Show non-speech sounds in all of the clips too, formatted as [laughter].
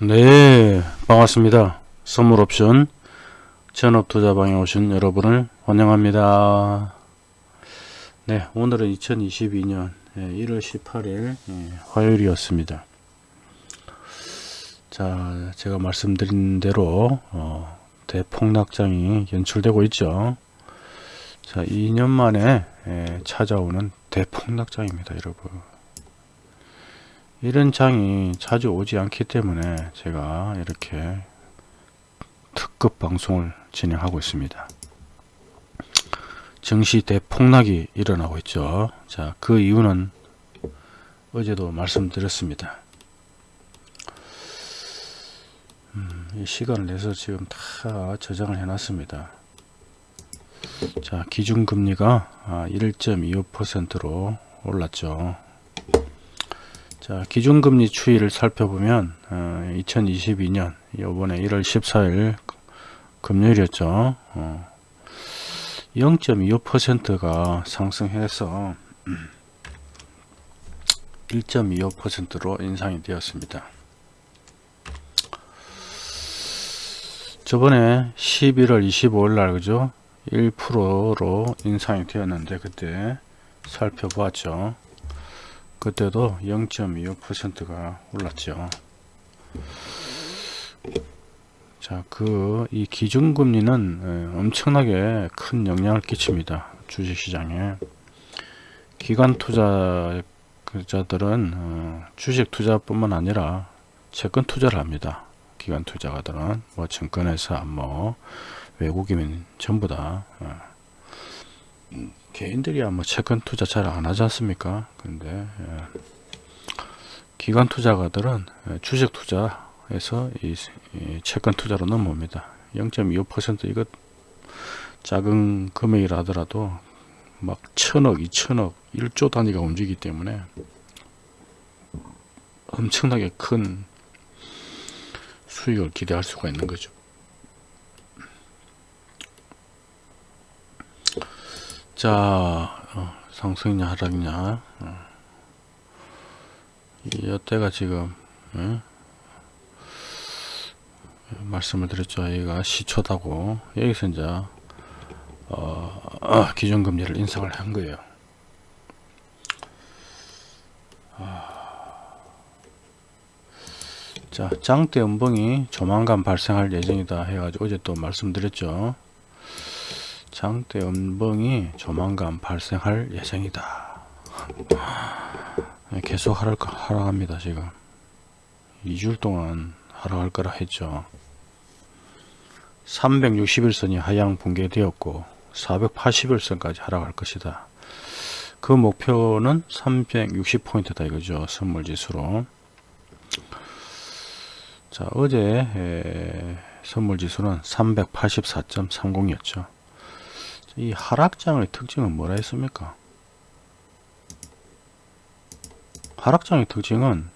네 반갑습니다. 선물옵션 전업투자방에 오신 여러분을 환영합니다. 네 오늘은 2022년 1월 18일 화요일이었습니다. 자 제가 말씀드린 대로 어, 대폭락장이 연출되고 있죠. 자 2년 만에 예, 찾아오는 대폭락장입니다 여러분 이런 장이 자주 오지 않기 때문에 제가 이렇게 특급 방송을 진행하고 있습니다. 증시 대폭락이 일어나고 있죠. 자, 그 이유는 어제도 말씀드렸습니다. 음, 이 시간을 내서 지금 다 저장을 해놨습니다. 자, 기준금리가 1.25%로 아, 올랐죠. 자 기준금리 추이를 살펴보면 어, 2022년 요번에 1월 14일 금요일이었죠. 어, 0.25%가 상승해서 [clears throat] 1.25%로 인상이 되었습니다. 저번에 11월 25일 날 그죠? 1%로 인상이 되었는데 그때 살펴보았죠 그때도 0.25%가 올랐죠. 자, 그, 이 기준금리는 예, 엄청나게 큰 영향을 끼칩니다. 주식시장에. 기관 투자자들은 어, 주식 투자뿐만 아니라 채권 투자를 합니다. 기관 투자가들은 뭐 증권회사, 뭐 외국인 전부 다 어. 개인들이야 뭐 채권 투자 잘 안 하지 않습니까? 근데 예. 기관 투자가들은 예, 주식 투자에서 이, 이 채권 투자로 넘어옵니다. 0.25% 이것 작은 금액이라 하더라도 막 천억, 이천억, 1조 단위가 움직이기 때문에 엄청나게 큰 수익을 기대할 수가 있는 거죠. 자 어, 상승이냐 하락이냐 어. 이때가 지금 어? 말씀을 드렸죠 여기가 시초다고 여기서 이제 어, 기준금리를 인상을 한 거예요 아. 자 장대 음봉이 조만간 발생할 예정이다 해가지고 어제 또 말씀드렸죠 장대 음봉이 조만간 발생할 예정이다. 계속 하락, 하락합니다. 지금 2주일 동안 하락할 거라 했죠. 361선이 하향 붕괴되었고 480일선까지 하락할 것이다. 그 목표는 360포인트다 이거죠. 선물지수로. 자 어제 선물지수는 384.30이었죠. 이 하락장의 특징은 뭐라 했습니까? 하락장의 특징은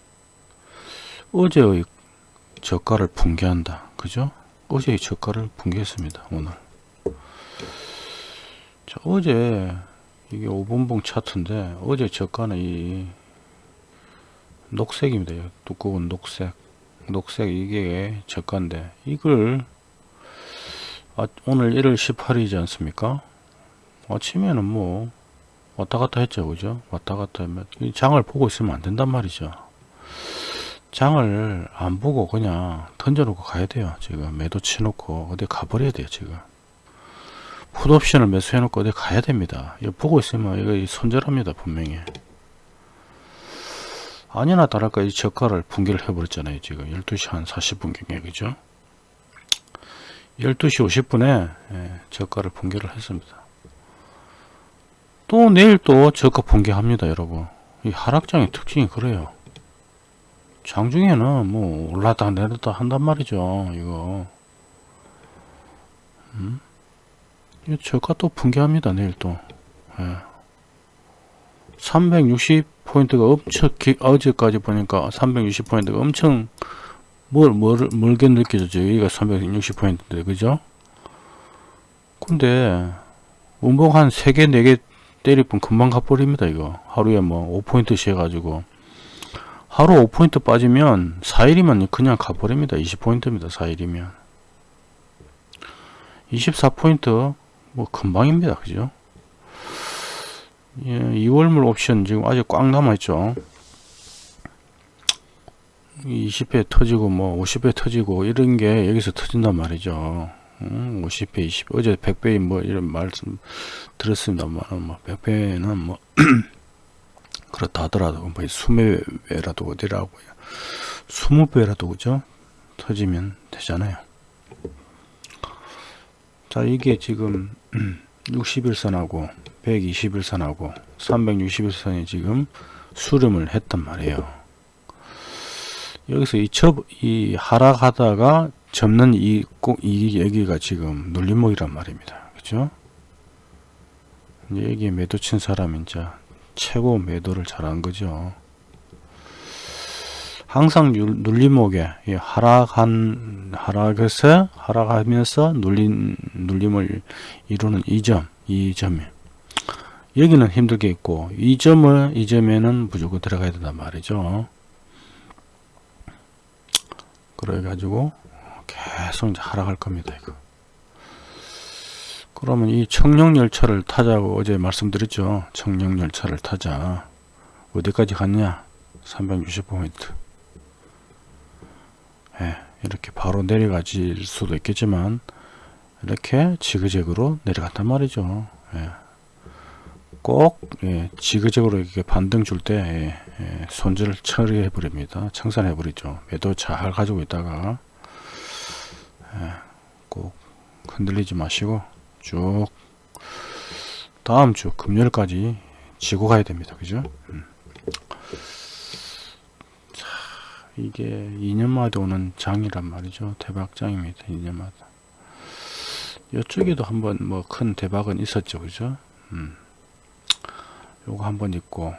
어제의 저가를 붕괴한다. 그죠? 어제의 저가를 붕괴했습니다. 오늘. 자, 어제 이게 5분봉 차트인데 어제 저가는 이 녹색입니다. 두꺼운 녹색. 녹색 이게 저가인데 이걸 아, 오늘 1월 18일이지 않습니까? 아침에는 뭐 왔다 갔다 했죠 그죠? 왔다 갔다 하면 장을 보고 있으면 안 된단 말이죠. 장을 안 보고 그냥 던져 놓고 가야 돼요 지금. 매도 치 놓고 어디 가버려야 돼요 지금. 풋옵션을 매수해 놓고 어디 가야 됩니다. 이거 보고 있으면 이거 손절합니다 분명히. 아니나 다를까 이 저가를 붕괴를 해버렸잖아요 지금. 12시 한 40분경에 그죠? 12시 50분에 예, 저가를 붕괴를 했습니다 또 내일 또 저가 붕괴합니다 여러분. 이 하락장의 특징이 그래요. 장중에는 뭐 올랐다 내렸다 한단 말이죠 이거. 음? 이 저가 또 붕괴합니다 내일 또. 예. 360포인트가 엄청 기, 어제까지 보니까 360포인트가 엄청 뭘, 뭘, 멀게 느껴졌죠. 여기가 360포인트인데 그죠? 근데 운봉 한 3개 4개 때리뿐 금방 가버립니다 이거 하루에 뭐 5포인트씩 해가지고 하루 5포인트 빠지면 4일이면 그냥 가버립니다. 20포인트입니다. 4일이면. 24포인트 뭐 금방입니다. 그죠? 예, 2월물 옵션 지금 아직 꽉 남아있죠. 20회 터지고 뭐 50회 터지고 이런 게 여기서 터진단 말이죠. 음, 50회, 20회 어제 100배 뭐 이런 말씀 들었습니다만 뭐 100배는 뭐 [clears throat] 그렇다 하더라도 뭐 20배라도 어디라고 20배라도 그죠? 터지면 되잖아요. 자 이게 지금 61선하고 121선하고 361선이 지금 수렴을 했단 말이에요. 여기서 이, 접, 이 하락하다가 접는 이, 꼭, 이 여기가 지금 눌림목이란 말입니다. 그죠? 여기에 매도 친 사람이 이제 최고 매도를 잘한 거죠. 항상 눌림목에 하락한 하락에서 하락하면서 눌린 눌림을 이루는 이 점, 이 점이 여기는 힘들게 있고 이 점을 이 점에는 무조건 들어가야 된단 말이죠. 그래 가지고 계속 이제 하락할 겁니다. 이거. 그러면 이 청룡열차를 타자고 어제 말씀드렸죠. 청룡열차를 타자. 어디까지 갔냐? 360포인트. 예, 이렇게 바로 내려가질 수도 있겠지만 이렇게 지그재그로 내려간단 말이죠. 예. 꼭 예, 지그재그로 이렇게 반등 줄때 예, 예, 손질을 처리해 버립니다. 청산해 버리죠. 매도 잘 가지고 있다가 예, 꼭 흔들리지 마시고 쭉 다음 주 금요일까지 지고 가야 됩니다. 그죠? 음. 자, 이게 2년마다 오는 장이란 말이죠. 대박장입니다. 2년마다. 이쪽에도 한번 뭐 큰 대박은 있었죠. 그죠? 음. 요거 한번 있고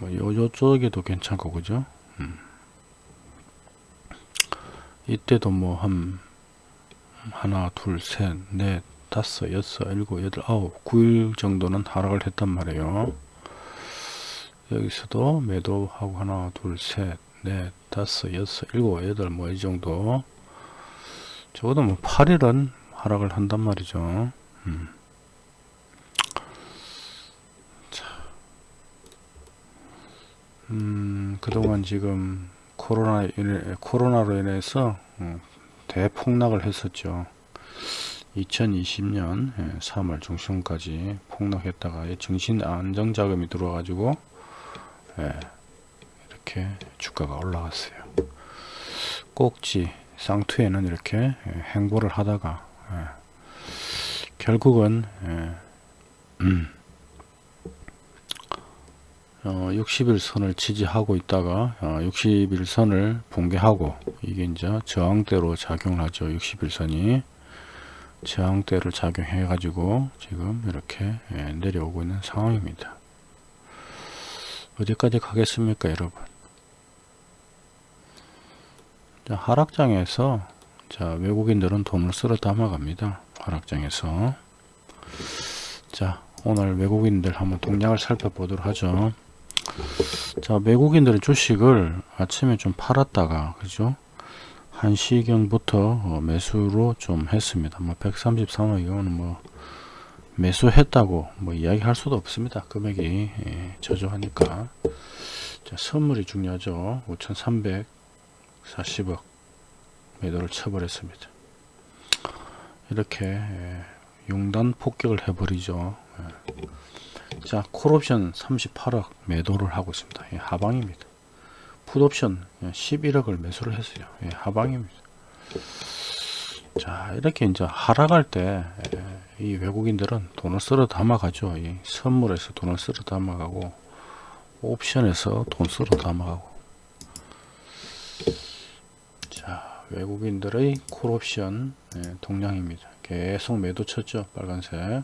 뭐 요, 요쪽에도 괜찮고 그죠? 음. 이때도 뭐 한 하나 둘셋넷 다섯, 여섯, 일곱, 여덟, 아홉, 구일 정도는 하락을 했단 말이에요. 여기서도 매도하고 하나, 둘, 셋, 넷, 다섯, 여섯, 일곱, 여덟, 뭐 이 정도. 적어도 뭐 8일은 하락을 한단 말이죠. 음. 자. 음, 그동안 지금 코로나 코로나로 인해서 어, 대폭락을 했었죠. 2020년 3월 예, 중순까지 폭락했다가 정신 안정 자금이 들어와가지고 예, 이렇게 주가가 올라갔어요. 꼭지 쌍투에는 이렇게 예, 행보를 하다가 결국은 음, 어, 60일 선을 지지하고 있다가 어, 60일 선을 붕괴하고 이게 이제 저항대로 작용하죠. 60일 선이. 저항대를 작용해 가지고 지금 이렇게 예, 내려오고 있는 상황입니다. 어디까지 가겠습니까 여러분? 자, 하락장에서 자 외국인들은 돈을 쓸어 담아갑니다 하락장에서. 자 오늘 외국인들 한번 동향을 살펴보도록 하죠 자 외국인들의 주식을 아침에 좀 팔았다가 그죠 1시경부터 어, 매수로 좀 했습니다. 뭐 133원 이거는 뭐 매수했다고 뭐 이야기할 수도 없습니다. 금액이 예, 저조하니까 자, 선물이 중요하죠. 5,340억 매도를 쳐버렸습니다. 이렇게 예, 용단 폭격을 해버리죠. 예. 자 콜옵션 38억 매도를 하고 있습니다. 예, 하방입니다. 풋옵션 11억을 매수를 했어요. 예, 하방입니다. 자 이렇게 이제 하락할 때 이 외국인들은 돈을 쓸어 담아가죠. 이 선물에서 돈을 쓸어 담아가고 옵션에서 돈 쓸어 담아가고 자 외국인들의 콜옵션 예, 동량입니다. 계속 매도 쳤죠. 빨간색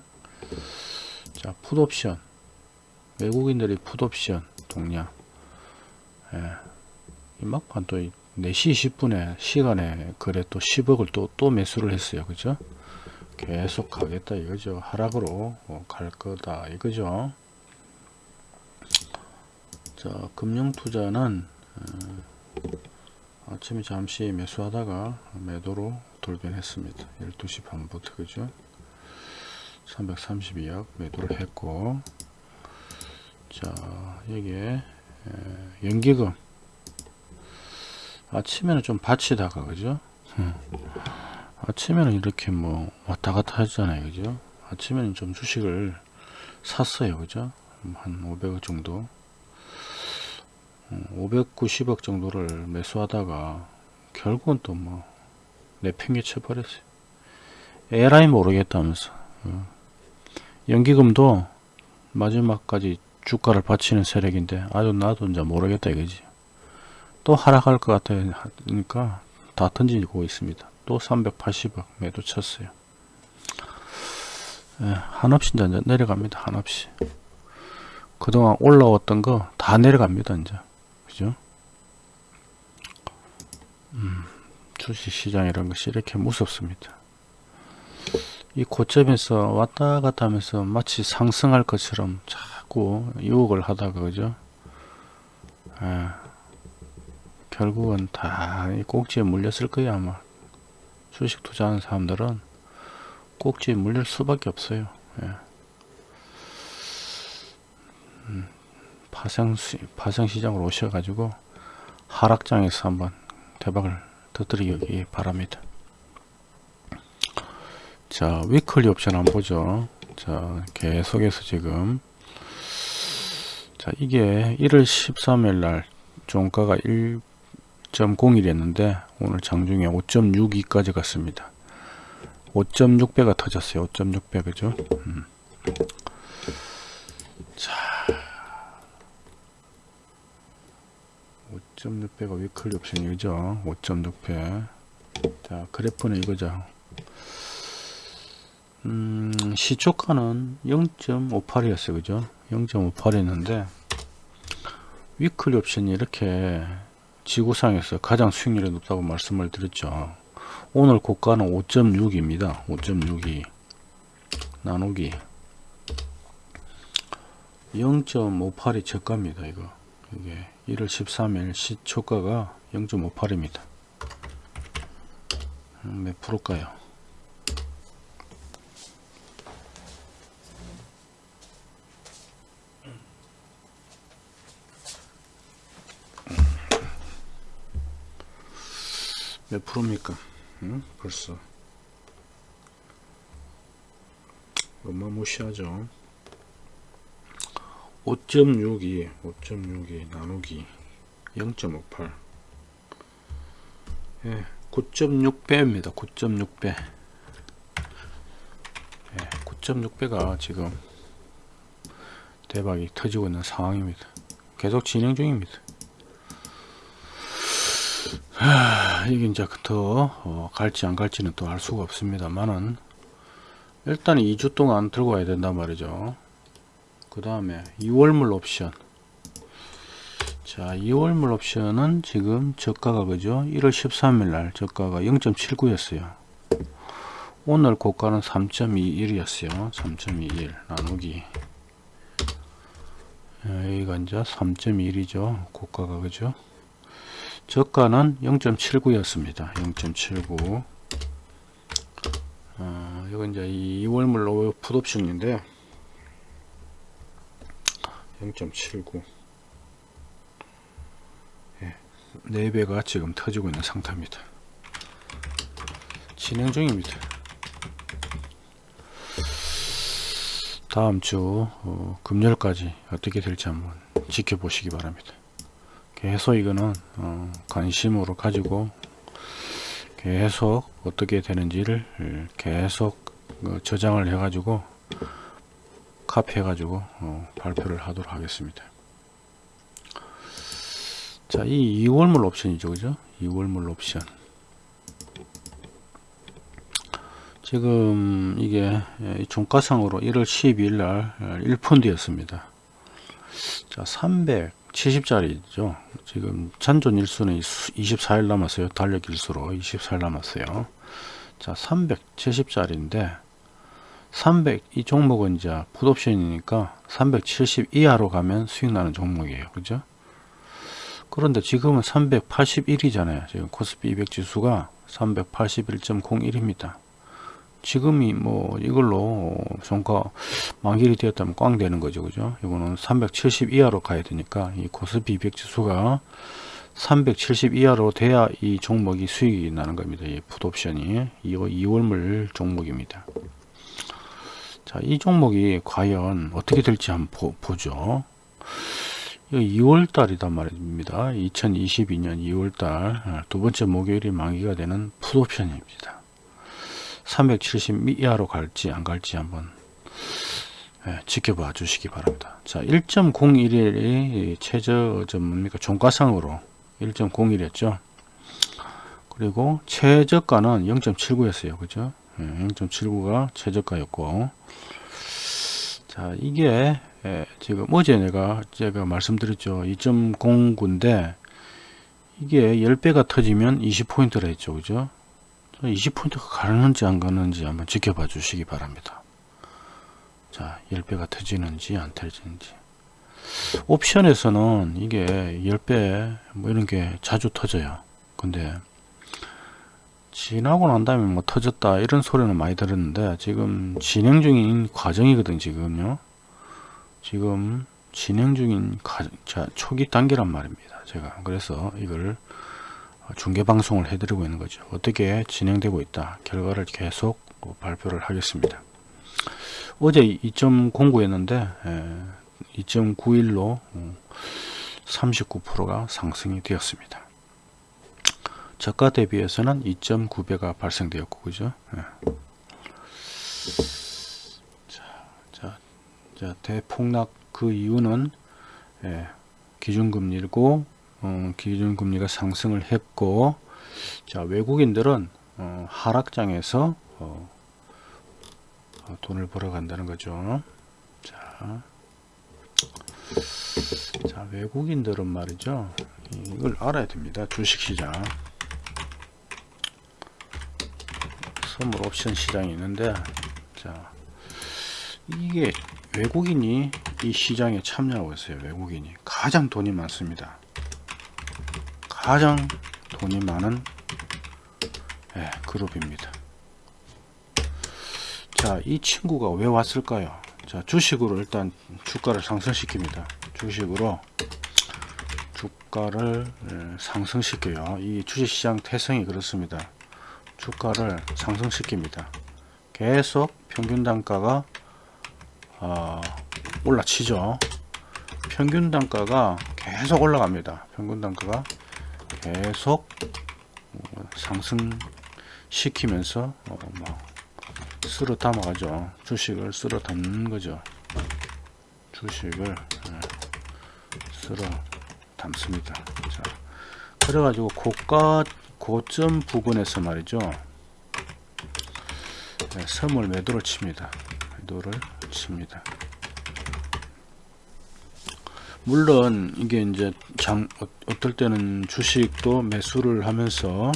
자 풋옵션 외국인들의 풋옵션 동량 예, 막판 또 4시 20분에 시간에 그래 또 10억을 또, 또 매수를 했어요. 그죠? 계속 가겠다 이거죠. 하락으로 어, 갈 거다 이거죠. 자, 금융투자는 어, 아침에 잠시 매수하다가 매도로 돌변했습니다 12시 반부터 그죠 332억 매도를 했고 자 여기에 에, 연기금. 아침에는 좀 받치다가 그죠? 음. 아침에는 이렇게 뭐 왔다 갔다 하잖아요 그죠? 아침에는 좀 주식을 샀어요 그죠? 한 500억 정도. 590억 정도를 매수하다가 결국은 또 뭐 내팽개쳐 버렸어요. 에라이 모르겠다면서. 어. 연기금도 마지막까지 주가를 받치는 세력인데 아주 나도 이제 모르겠다 이거지. 또 하락할 것 같으니까 다 던지고 있습니다. 또 380억 매도 쳤어요. 예, 한없이 이제 내려갑니다. 한없이. 그동안 올라왔던 거 다 내려갑니다 이제. 그죠? 음, 주식시장 이런 것이 이렇게 무섭습니다 이 고점에서 왔다 갔다 하면서 마치 상승할 것처럼 자꾸 유혹을 하다가 그죠? 예, 결국은 다 꼭지에 물렸을 거야 아마. 주식 투자하는 사람들은 꼭지에 물릴 수밖에 없어요. 예. 음, 파생, 파생 시장으로 오셔가지고 하락장에서 한번 대박을 터뜨리기 바랍니다 자 위클리 옵션 한번 보죠. 자 계속해서 지금. 자 이게 1월 13일 날 종가가 1.01이었는데 오늘 장중에 5.62까지 갔습니다. 5.6배가 터졌어요. 5.6배 그죠? 음. 자. 5.6배가 위클리 옵션이죠. 5.6배. 자 그래프는 이거죠 음, 시초가는 0.58이었어요. 그죠? 0.58이었는데 위클리 옵션이 이렇게 지구상에서 가장 수익률이 높다고 말씀을 드렸죠. 오늘 고가는 5.6입니다. 5.62 나누기. 0.58이 저가입니다 이거. 이게 1월 13일 시초가가 0.58입니다. 음, 몇 프로일까요 몇 프로입니까? 응? 벌써. 어마무시하죠. 5.62 5.62 나누기 0.58 예, 9.6배입니다. 9.6배. 예, 9.6배가 지금 대박이 터지고 있는 상황입니다. 계속 진행 중입니다 하, 이게 이제 더 어, 갈지 안 갈지는 또 알 수가 없습니다만은 일단 2주 동안 들고 와야 된단 말이죠. 그 다음에 2월물 옵션. 자 2월물 옵션은 지금 저가가 그죠? 1월 13일 날 저가가 0.79 였어요. 오늘 고가는 3.21 이었어요. 3.21 나누기. 여기가 이제 3.1이죠. 고가가 그죠 저가는 0.79였습니다. 0.79 어, 이건 이제 2월물 풋옵션인데 0.79 예, 4배가 지금 터지고 있는 상태입니다. 진행 중입니다. 다음 주 어, 금요일까지 어떻게 될지 한번 지켜보시기 바랍니다. 계속 이거는 어, 관심으로 가지고 계속 어떻게 되는지를 계속 어, 저장을 해 가지고 카피 해 가지고 어, 발표를 하도록 하겠습니다. 자이 2월물 옵션이죠 그죠? 2월물 옵션. 지금 이게 종가상으로 1월 12일 날 1푼드였습니다. 자 300, 70짜리죠. 지금 잔존 일수는 24일 남았어요. 달력 일수로 24일 남았어요. 자, 370짜리인데 300 이 종목은 이제 풋옵션이니까 370 이하로 가면 수익 나는 종목이에요. 그죠? 그런데 지금은 381이잖아요. 지금 코스피 200 지수가 381.01입니다. 지금이 뭐 이걸로 종가 만길이 되었다면 꽝 되는 거죠. 그죠? 이거는 370 이하로 가야 되니까 이 코스피 200 지수가 370 이하로 돼야 이 종목이 수익이 나는 겁니다. 이 풋옵션이 2월, 2월물 종목입니다. 자, 이 종목이 과연 어떻게 될지 한번 보, 보죠. 2월 달이단 말입니다. 2022년 2월 달두 번째 목요일이 만기가 되는 풋옵션입니다. 370 이하로 갈지 안 갈지 한번 예, 지켜봐 주시기 바랍니다. 자, 1.01이 최저 점 뭡니까? 종가상으로 1.01이었죠. 그리고 최저가는 0.79였어요. 그죠? 예, 0.79가 최저가였고 자, 이게 예, 지금 어제 내가 제가 말씀드렸죠. 2.09인데 이게 10배가 터지면 20포인트라 했죠. 그죠? 20포인트가 가는지 안 가는지 한번 지켜봐 주시기 바랍니다. 자, 10배가 터지는지 안 터지는지. 옵션에서는 이게 10배 뭐 이런 게 자주 터져요. 근데 지나고 난 다음에 뭐 터졌다 이런 소리는 많이 들었는데 지금 진행 중인 과정이거든 지금요. 지금 진행 중인 가, 자, 초기 단계란 말입니다. 제가 그래서 이걸 중계 방송을 해드리고 있는 거죠. 어떻게 진행되고 있다. 결과를 계속 발표를 하겠습니다. 어제 2.09였는데 2.91로 39%가 상승이 되었습니다. 저가 대비해서는 2.9배가 발생되었고 그죠? 예. 자, 자, 자, 대폭락 그 이유는 예, 기준금리고 어, 기준금리가 상승을 했고 자 외국인들은 어, 하락장에서 어, 어, 돈을 벌어 간다는 거죠. 자, 자 외국인들은 말이죠. 이걸 알아야 됩니다. 주식시장. 선물 옵션 시장이 있는데 자 이게 외국인이 이 시장에 참여하고 있어요. 외국인이. 가장 돈이 많습니다 가장 돈이 많은 예, 그룹입니다. 자, 이 친구가 왜 왔을까요? 자, 주식으로 일단 주가를 상승시킵니다. 주식으로 주가를 예, 상승시켜요. 이 주식시장 태성이 그렇습니다. 주가를 상승시킵니다. 계속 평균 단가가 어, 올라치죠. 평균 단가가 계속 올라갑니다. 평균 단가가 계속 상승시키면서 어, 막 쓸어 담아가죠. 주식을 쓸어 담는 거죠. 주식을 쓸어 담습니다. 자, 그래가지고 고가 고점 부근에서 말이죠. 네, 선물 매도를 칩니다. 매도를 칩니다. 물론 이게 이제 장 어, 어떨 때는 주식도 매수를 하면서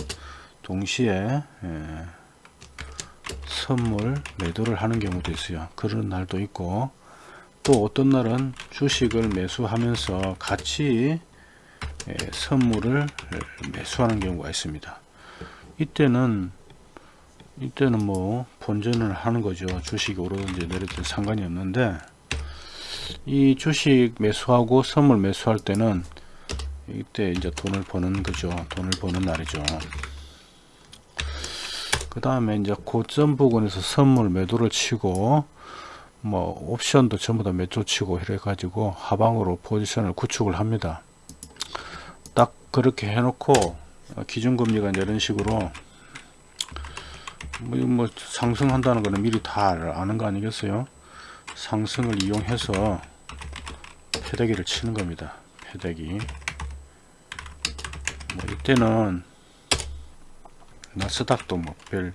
동시에 예, 선물 매도를 하는 경우도 있어요. 그런 날도 있고. 또 어떤 날은 주식을 매수하면서 같이 예, 선물을 매수하는 경우가 있습니다. 이때는 이때는 뭐 본전을 하는 거죠. 주식이 오르든지 내리든지 상관이 없는데 이 주식 매수하고 선물 매수할 때는 이때 이제 돈을 버는 거죠. 돈을 버는 날이죠. 그 다음에 이제 고점 부근에서 선물 매도를 치고 뭐 옵션도 전부 다 매도 치고 이래 가지고 하방으로 포지션을 구축을 합니다. 딱 그렇게 해놓고 기준금리가 이런 식으로 뭐, 뭐 상승한다는 거는 미리 다 아는 거 아니겠어요? 상승을 이용해서 패대기를 치는 겁니다. 패대기. 뭐 이때는 나스닥도 뭐별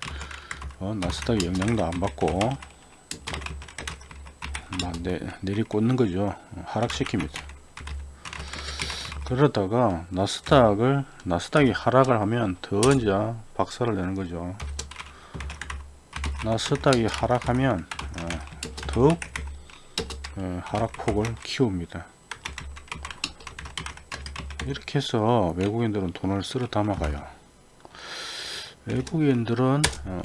어, 나스닥 영향도 안 받고 막 내, 내리 꽂는 거죠. 하락시킵니다. 그러다가 나스닥을 나스닥이 하락을 하면 더 이제 박살을 내는 거죠. 나스닥이 하락하면 어, 더욱 어, 하락폭을 키웁니다. 이렇게 해서 외국인들은 돈을 쓸어 담아가요. 외국인들은 어,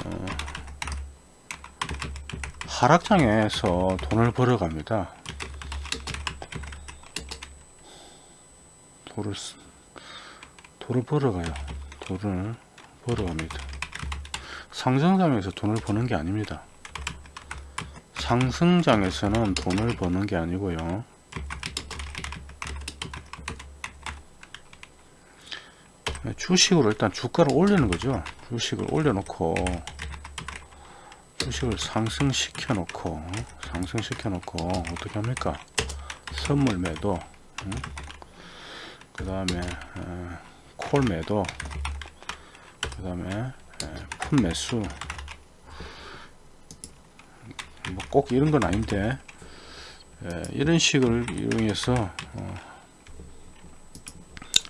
하락장에서 돈을 벌어 갑니다. 돈을 쓰- 돈을 벌어 가요. 돈을 벌어 갑니다. 상승장에서 돈을 버는 게 아닙니다. 상승장에서는 돈을 버는 게 아니고요. 주식으로 일단 주가를 올리는 거죠. 주식을 올려놓고 주식을 상승시켜 놓고 상승시켜 놓고 어떻게 합니까? 선물 매도, 그 다음에 콜 매도, 그 다음에 푼 매수. 뭐 꼭 이런 건 아닌데 에, 이런 식을 이용해서 어,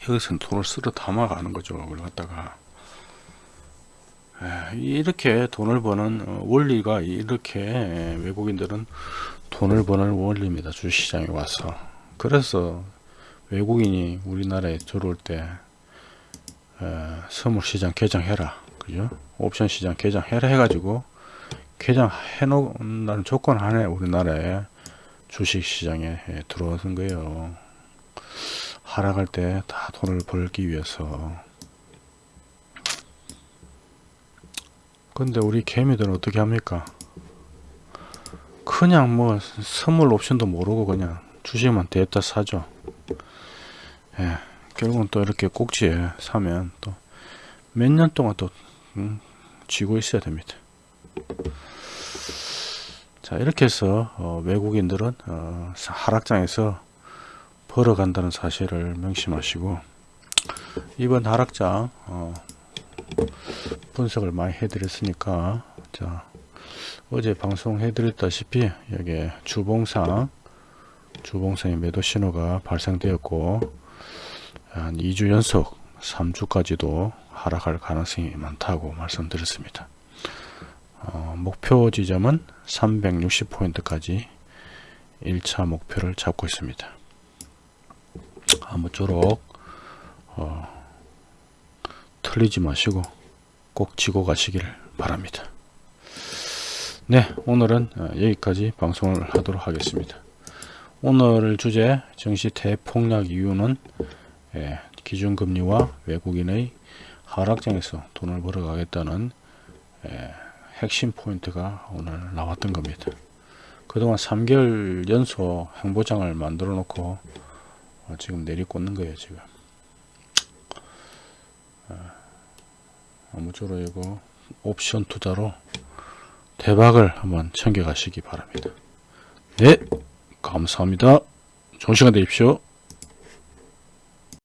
여기서는 돈을 쓸어 담아가는 거죠. 그걸 갖다가 에, 이렇게 돈을 버는 어, 원리가 이렇게 에, 외국인들은 돈을 버는 원리입니다. 주시장에 와서 그래서 외국인이 우리나라에 들어올 때 에, 선물시장 개장해라 그죠? 옵션 시장 개장해라 해가지고 개장해 놓는다는 조건 안에 우리나라에 주식시장에 에, 들어오는 거예요. 하락할 때 다 돈을 벌기 위해서. 근데 우리 개미들은 어떻게 합니까? 그냥 뭐 선물 옵션도 모르고 그냥 주식만 대다 사죠. 예, 결국은 또 이렇게 꼭지에 사면 또 몇 년 동안 또 음, 쥐고 있어야 됩니다 자 이렇게 해서 어, 외국인들은 어, 하락장에서 벌어간다는 사실을 명심하시고 이번 하락장 어, 분석을 많이 해드렸으니까 자 어제 방송해 드렸다시피 여기 주봉상 주봉상의 매도 신호가 발생되었고 한 2주 연속 3주까지도 하락할 가능성이 많다고 말씀드렸습니다 어, 목표 지점은 360포인트까지 1차 목표를 잡고 있습니다 아무쪼록 어, 틀리지 마시고 꼭 지고 가시길 바랍니다. 네 오늘은 어, 여기까지 방송을 하도록 하겠습니다. 오늘 주제 증시 대폭락 이유는 예, 기준금리와 외국인의 하락장에서 돈을 벌어가겠다는 예, 핵심 포인트가 오늘 나왔던 겁니다. 그동안 3개월 연속 행보장을 만들어 놓고 어, 지금 내리꽂는 거예요 지금. 아, 아무쪼록 이거 옵션 투자로 대박을 한번 챙겨 가시기 바랍니다. 네 감사합니다. 좋은 시간 되십시오